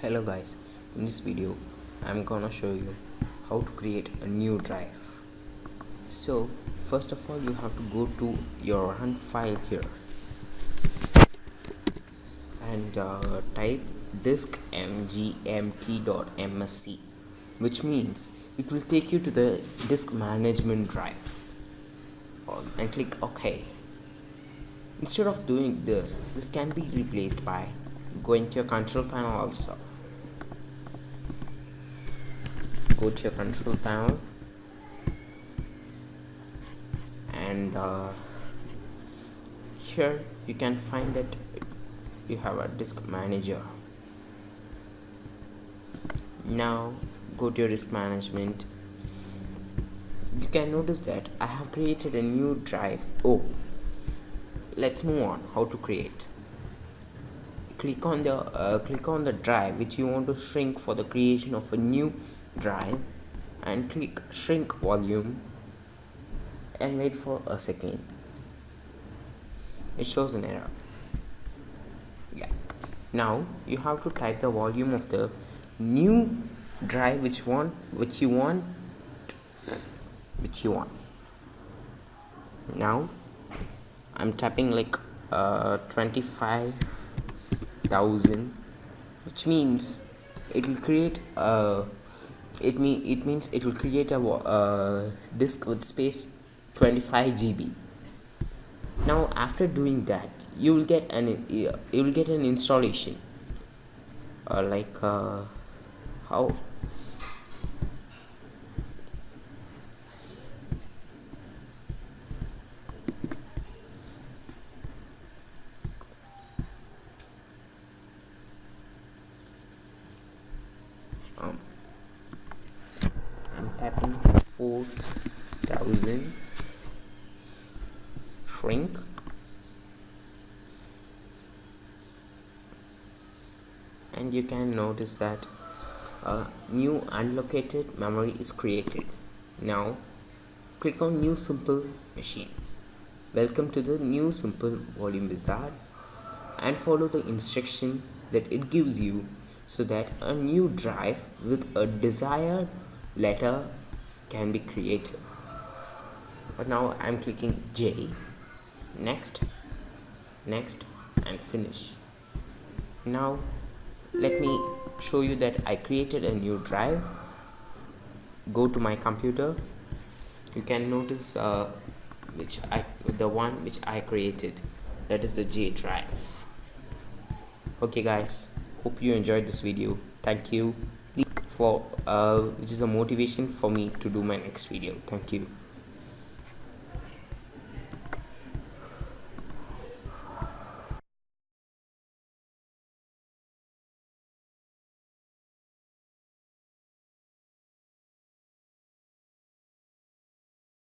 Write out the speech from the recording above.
hello guys in this video i'm gonna show you how to create a new drive. So first of all you have to go to your run file here. And uh, type disk mgmt.msc which means it will take you to the disk management drive. And click ok. Instead of doing this this can be replaced by going to your control panel also go to your control panel. And uh, here you can find that you have a disk manager. Now go to your disk management. You can notice that I have created a new drive. Oh let's move on how to create. Click on the uh, click on the drive which you want to shrink for the creation of a new drive and click shrink volume and wait for a second. It shows an error. Yeah. Now you have to type the volume of the new drive which one which you want which you want. Now I'm typing like uh, 25,000 which means it will create a it mean it means it will create a uh, disk with space 25 GB now after doing that you will get an you will get an installation. Uh, like uh, how? Um, I'm tapping 4000 shrink and you can notice that a new unlocated memory is created. Now click on new simple machine. Welcome to the new simple volume wizard and follow the instruction that it gives you so that a new drive with a desired letter can be created. But now I'm clicking J. Next next and finish. Now let me show you that I created a new drive. Go to my computer. You can notice uh, which I the one which I created. That is the J drive. Okay guys. Hope you enjoyed this video. Thank you for uh, which is a motivation for me to do my next video. Thank you